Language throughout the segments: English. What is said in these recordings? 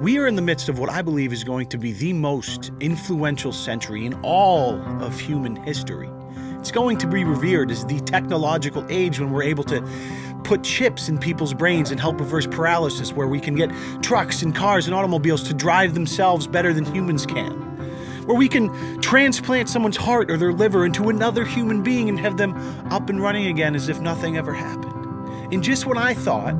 We are in the midst of what I believe is going to be the most influential century in all of human history. It's going to be revered as the technological age when we're able to put chips in people's brains and help reverse paralysis, where we can get trucks and cars and automobiles to drive themselves better than humans can. Where we can transplant someone's heart or their liver into another human being and have them up and running again as if nothing ever happened. And just when I thought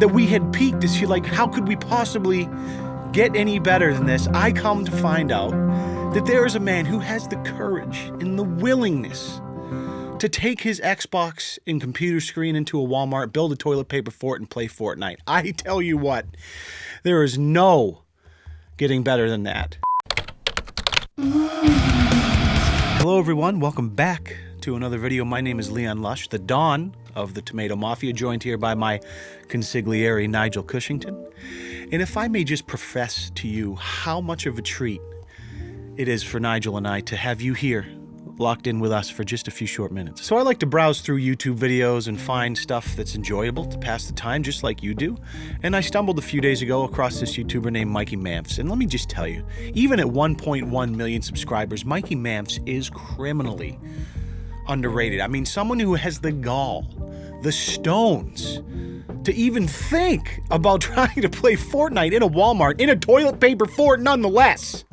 that we had peaked as like, how could we possibly get any better than this? I come to find out that there is a man who has the courage and the willingness to take his Xbox and computer screen into a Walmart, build a toilet paper fort, and play Fortnite. I tell you what, there is no getting better than that. Hello, everyone. Welcome back to another video. My name is Leon Lush, the Don of the Tomato Mafia, joined here by my consigliere, Nigel Cushington. And if I may just profess to you how much of a treat it is for Nigel and I to have you here locked in with us for just a few short minutes. So I like to browse through YouTube videos and find stuff that's enjoyable to pass the time, just like you do. And I stumbled a few days ago across this YouTuber named Mikey Mamps. And let me just tell you, even at 1.1 million subscribers, Mikey Mamps is criminally underrated. I mean, someone who has the gall, the stones, to even think about trying to play Fortnite in a Walmart in a toilet paper fort nonetheless.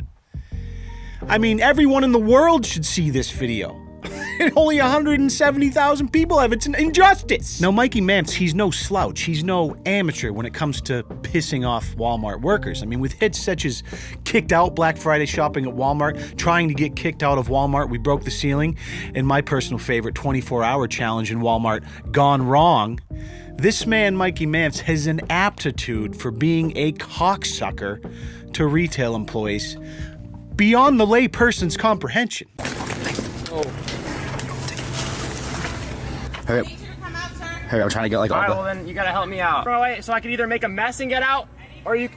I mean, everyone in the world should see this video. only 170,000 people have. It's an injustice. Now, Mikey Mamps, he's no slouch. He's no amateur when it comes to pissing off Walmart workers. I mean, with hits such as kicked out Black Friday shopping at Walmart, trying to get kicked out of Walmart, we broke the ceiling, and my personal favorite 24 hour challenge in Walmart, gone wrong. This man, Mikey Mamps, has an aptitude for being a cocksucker to retail employees beyond the layperson's comprehension. Hurry up. Hurry up, I'm trying to get like all, all right, the... well then you gotta help me out. Run away so I can either make a mess and get out, or you...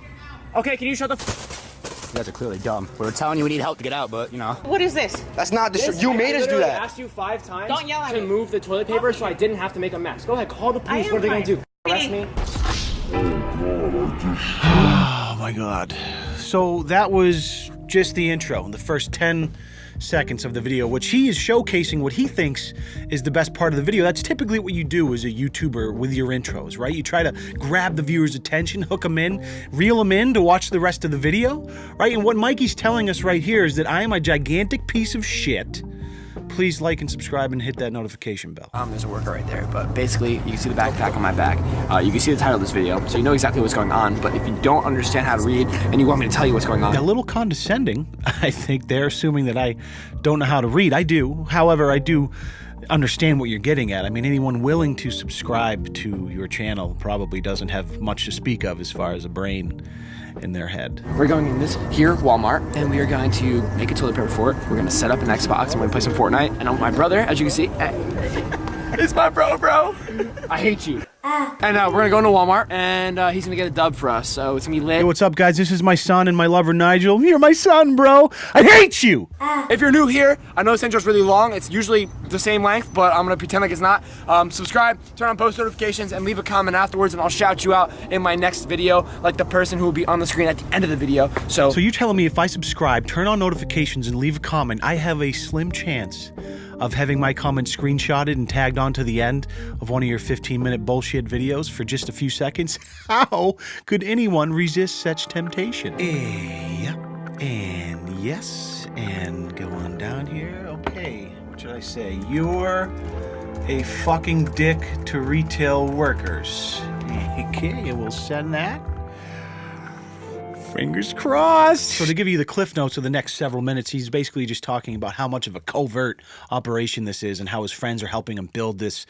Okay, can you shut the You guys are clearly dumb. We were telling you we need help to get out, but you know. What is this? That's not the This- You I made us do literally I asked you five times Don't yell at to me. move the toilet paper so I didn't have to make a mess. Go ahead, call the police. What are they gonna do? Arrest me? Oh my god. So that was just the intro, the first 10 seconds of the video, which he is showcasing what he thinks is the best part of the video. That's typically what you do as a YouTuber with your intros, right? You try to grab the viewer's attention, hook them in, reel them in to watch the rest of the video, right? And what Mikey's telling us right here is that I am a gigantic piece of shit. Please like and subscribe and hit that notification bell. Um, there's a worker right there, but basically you can see the backpack on my back. Uh, you can see the title of this video, so you know exactly what's going on, but if you don't understand how to read and you want me to tell you what's going on, a little condescending. I think they're assuming that I don't know how to read. I do. However, I do understand what you're getting at. I mean, anyone willing to subscribe to your channel probably doesn't have much to speak of as far as a brain in their head. we're going in this here Walmart, and we are going to make a toilet paper fort. We're gonna set up an Xbox, and we're gonna play some Fortnite. And I'm my brother, as you can see, it's my bro, bro. I hate you. And uh, we're gonna go into Walmart, and uh, he's gonna get a dub for us. So it's gonna be lit. Hey, what's up, guys? This is my son and my lover, Nigel. You're my son, bro. I hate you. If you're new here, I know this intro's really long. It's usually the same length, but I'm gonna pretend like it's not. Um, subscribe, turn on post notifications, and leave a comment afterwards, and I'll shout you out in my next video, like the person who will be on the screen at the end of the video. So, So you're telling me if I subscribe, turn on notifications, and leave a comment, I have a slim chance of having my comment screenshotted and tagged onto the end of one of your 15-minute bullshit videos for just a few seconds? How could anyone resist such temptation? Eh, yep. And yes, and go on down here. Okay, what should I say? You're a fucking dick to retail workers. Okay, we'll send that. Fingers crossed. So to give you the cliff notes of the next several minutes, he's basically just talking about how much of a covert operation this is and how his friends are helping him build this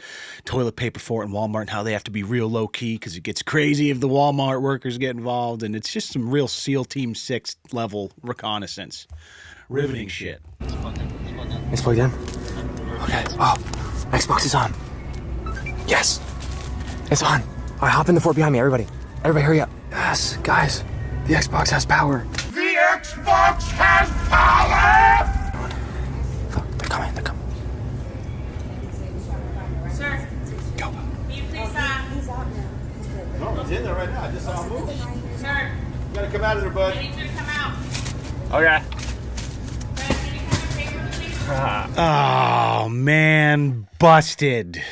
toilet paper fort in Walmart and how they have to be real low key because it gets crazy if the Walmart workers get involved and it's just some real SEAL Team 6 level reconnaissance. Riveting shit. it's plugged in. Okay. Oh, Xbox is on. Yes, it's on. All right, hop in the fort behind me, everybody. Everybody, hurry up. Yes, guys, the Xbox has power. The Xbox has power! Fuck, they're coming. They're coming. Sir. Go. Can you please, uh... He's out now. No, he's in there right now. I just saw him move. Sir. You gotta come out of there, bud. Okay. Oh man, busted.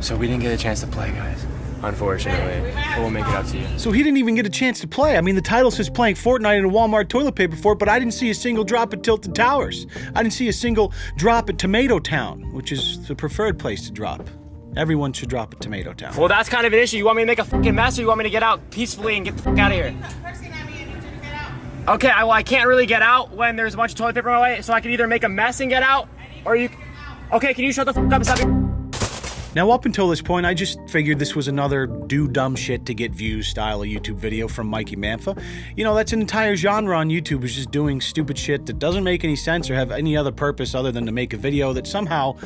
So we didn't get a chance to play, guys. Unfortunately. But we'll make it up to you. So he didn't even get a chance to play. I mean, the title says playing Fortnite in a Walmart toilet paper fort, but I didn't see a single drop at Tilted Towers. I didn't see a single drop at Tomato Town, which is the preferred place to drop. Everyone should drop at Tomato Town. Well, that's kind of an issue. You want me to make a fucking mess or you want me to get out peacefully and get the fuck out of here? Okay, I, well, I can't really get out when there's a bunch of toilet paper in my way, so I can either make a mess and get out, or you... Okay, can you shut the fuck up and stop. Now, up until this point, I just figured this was another do dumb shit to get views style of YouTube video from Mikey Mamps. You know, that's an entire genre on YouTube, is just doing stupid shit that doesn't make any sense or have any other purpose other than to make a video that somehow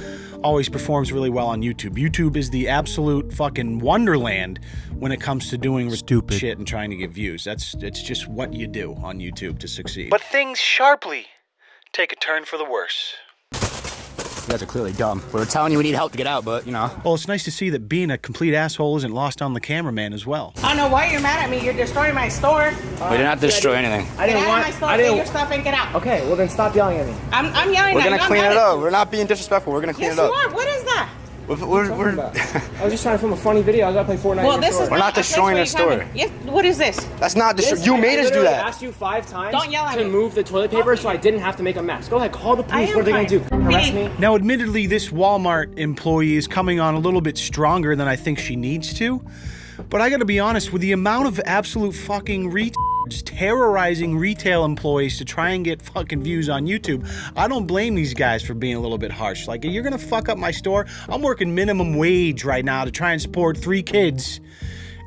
always performs really well on YouTube. YouTube is the absolute fucking wonderland when it comes to doing stupid shit and trying to get views. That's it's just what you do on YouTube to succeed. But things sharply take a turn for the worse. You guys are clearly dumb. We were telling you we need help to get out, but you know. Well, it's nice to see that being a complete asshole isn't lost on the cameraman as well. I don't know why you're mad at me. You're destroying my store. we did not destroy anything. I didn't out want... of my store, I take your didn't... stuff and get out. Okay, well then stop yelling at me. I'm, I'm yelling at you. We're at gonna you. I'm clean it a- up. We're not being disrespectful. We're gonna clean Yes, it you up. are. What is that? We're, we're, we're, I was just trying to film a funny video. I was gonna play Fortnite Well, in this store. is We're not, not destroying where the store. Yes, what is this? that's not This- destroy. You I- made I us do literally that. asked you five times Don't yell at to me. move the toilet paper so I didn't have to make a mess. Go ahead, call the police. What are they gonna do? Arrest me? Now, admittedly, this Walmart employee is coming on a little bit stronger than I think she needs to. But I gotta be honest, with the amount of absolute fucking retards terrorizing retail employees to try and get fucking views on YouTube, I don't blame these guys for being a little bit harsh. Like, you're gonna fuck up my store? I'm working minimum wage right now to try and support three kids.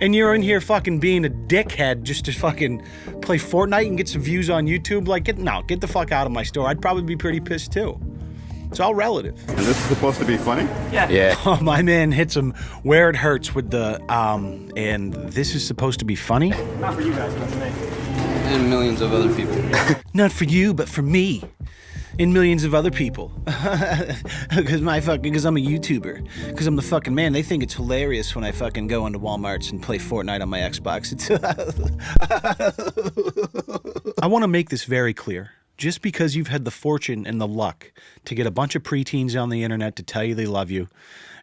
And you're in here fucking being a dickhead just to fucking play Fortnite and get some views on YouTube? Like, get no, get the fuck out of my store. I'd probably be pretty pissed too. It's all relative. And this is supposed to be funny? Yeah. Oh, my man hits him where it hurts with the um, and this is supposed to be funny. Not for you guys, but for me. and millions of other people. Not for you, but for me. And millions of other people. Because my fucking, because I'm a YouTuber. Because I'm the fucking man. They think it's hilarious when I fucking go into Walmarts and play Fortnite on my Xbox. It's I want to make this very clear. Just because you've had the fortune and the luck to get a bunch of preteens on the internet to tell you they love you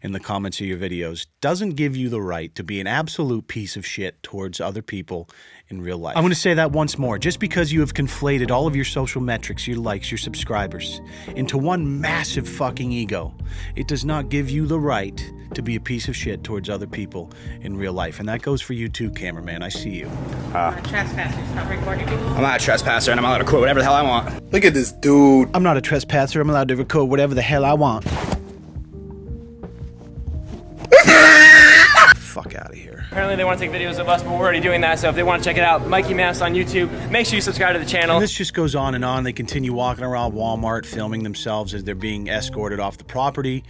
in the comments of your videos doesn't give you the right to be an absolute piece of shit towards other people in real life. I'm going to say that once more. Just because you have conflated all of your social metrics, your likes, your subscribers, into one massive fucking ego, it does not give you the right to be a piece of shit towards other people in real life. And that goes for you too, cameraman. I see you. Ah. Trespassing. Stop recording people. I'm not a trespasser and I'm allowed to quote whatever the hell I want. Look at this dude. I'm not a trespasser. I'm allowed to record whatever the hell I want. Apparently they want to take videos of us, but we're already doing that. So if they want to check it out, Mikey Mamps on YouTube. Make sure you subscribe to the channel. And this just goes on and on. They continue walking around Walmart, filming themselves as they're being escorted off the property.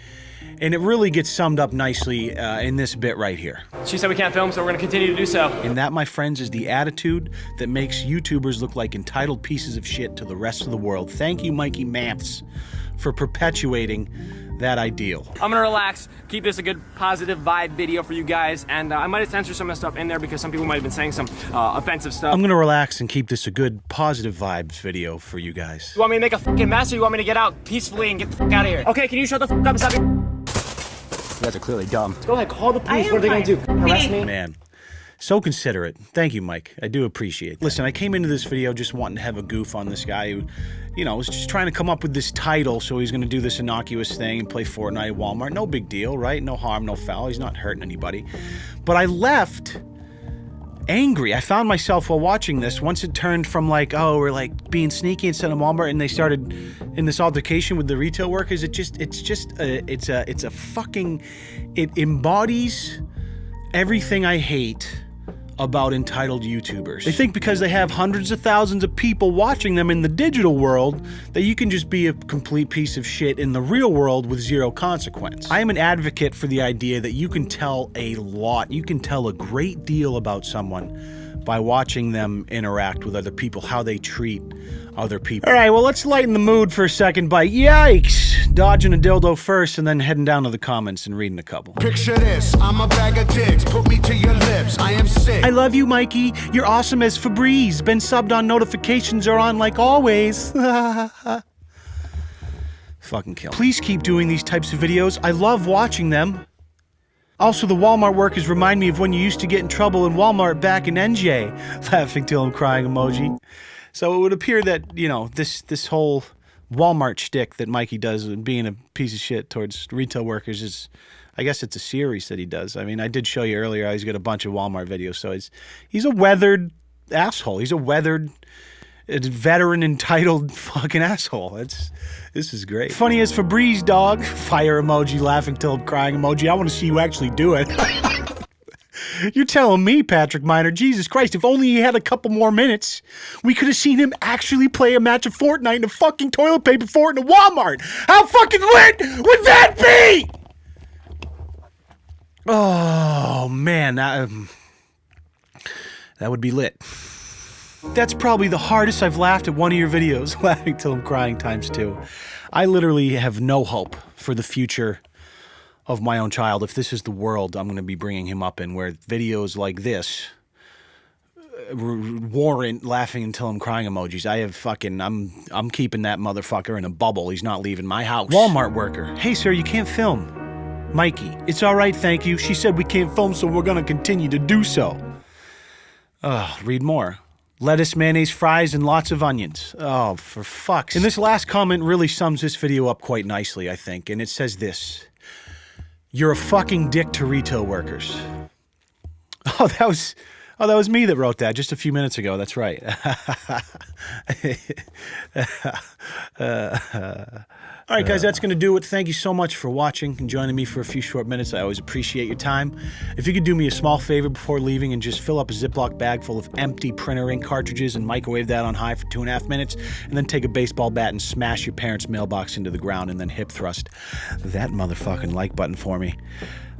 And it really gets summed up nicely uh, in this bit right here. She said we can't film, so we're going to continue to do so. And that, my friends, is the attitude that makes YouTubers look like entitled pieces of shit to the rest of the world. Thank you, Mikey Mamps, for perpetuating that ideal. I'm gonna relax, keep this a good positive vibe video for you guys, and uh, I might have censored some of the stuff in there because some people might have been saying some uh, offensive stuff. I'm going to relax and keep this a good positive vibes video for you guys. you want me to make a fucking mess or you want me to get out peacefully and get the fuck out of here? Okay, can you shut the fuck up and stop being- You guys are clearly dumb. Go ahead, call the police. What are they gonna do? Arrest me? Man, so considerate. Thank you, Mike. I do appreciate it. Listen, I came into this video just wanting to have a goof on this guy who, you know, was just trying to come up with this title so he's going to do this innocuous thing and play Fortnite at Walmart. No big deal, right? No harm, no foul. He's not hurting anybody. But I left angry. I found myself while watching this once it turned from like, oh, we're like being sneaky instead of Walmart, and they started in this altercation with the retail workers. It just, it's just, a, it's a, it's a fucking, it embodies everything I hate about entitled YouTubers. They think because they have hundreds of thousands of people watching them in the digital world that you can just be a complete piece of shit in the real world with zero consequence. I am an advocate for the idea that you can tell a lot, you can tell a great deal about someone by watching them interact with other people, how they treat other people. All right, well, let's lighten the mood for a second by yikes. Dodging a dildo first and then heading down to the comments and reading a couple. Picture this, I'm a bag of dicks. Put me to your lips. I am sick. I love you, Mikey. You're awesome as Febreze. Been subbed on notifications are on like always. Fucking kill. Please keep doing these types of videos. I love watching them. Also, the Walmart workers remind me of when you used to get in trouble in Walmart back in NJ. Laughing till I'm crying emoji. So it would appear that, you know, this this whole Walmart shtick that Mikey does and being a piece of shit towards retail workers is I guess it's a series that he does. I mean, I did show you earlier he's got a bunch of Walmart videos, so he's he's a weathered asshole. He's a weathered veteran entitled fucking asshole. It's this is great. Funny as Febreze dog. Fire emoji, laughing till crying emoji. I want to see you actually do it. You're telling me, Patrick Miner, Jesus Christ, if only he had a couple more minutes, we could have seen him actually play a match of Fortnite in a fucking toilet paper fort in a Walmart. How fucking lit would that be? Oh, man, that, um, that would be lit. That's probably the hardest I've laughed at one of your videos, laughing till I'm crying times two. I literally have no hope for the future of my own child. If this is the world I'm going to be bringing him up in, where videos like this uh, warrant laughing until I'm crying emojis. I have fucking I'm I'm keeping that motherfucker in a bubble. He's not leaving my house. Walmart worker. Hey sir, you can't film. Mikey, it's all right, thank you. She said we can't film, so we're gonna continue to do so. Ugh, read more. Lettuce, mayonnaise, fries, and lots of onions. Oh, for fuck's And this last comment really sums this video up quite nicely, I think. And it says this. You're a fucking dick to retail workers. Oh, that was... Oh, that was me that wrote that just a few minutes ago. That's right. All right, guys, that's going to do it. Thank you so much for watching and joining me for a few short minutes. I always appreciate your time. If you could do me a small favor before leaving and just fill up a Ziploc bag full of empty printer ink cartridges and microwave that on high for two and a half minutes, and then take a baseball bat and smash your parents' mailbox into the ground and then hip thrust that motherfucking like button for me.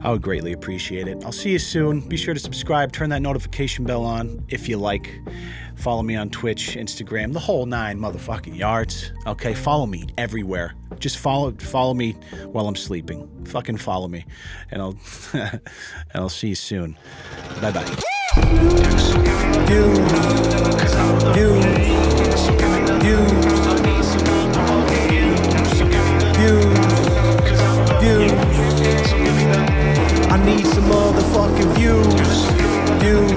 I would greatly appreciate it. I'll see you soon. Be sure to subscribe, turn that notification bell on if you like. Follow me on Twitch, Instagram, the whole nine motherfucking yards. Okay, follow me everywhere. Just follow follow me while I'm sleeping. Fucking follow me. And I'll and I'll see you soon. Bye bye. you.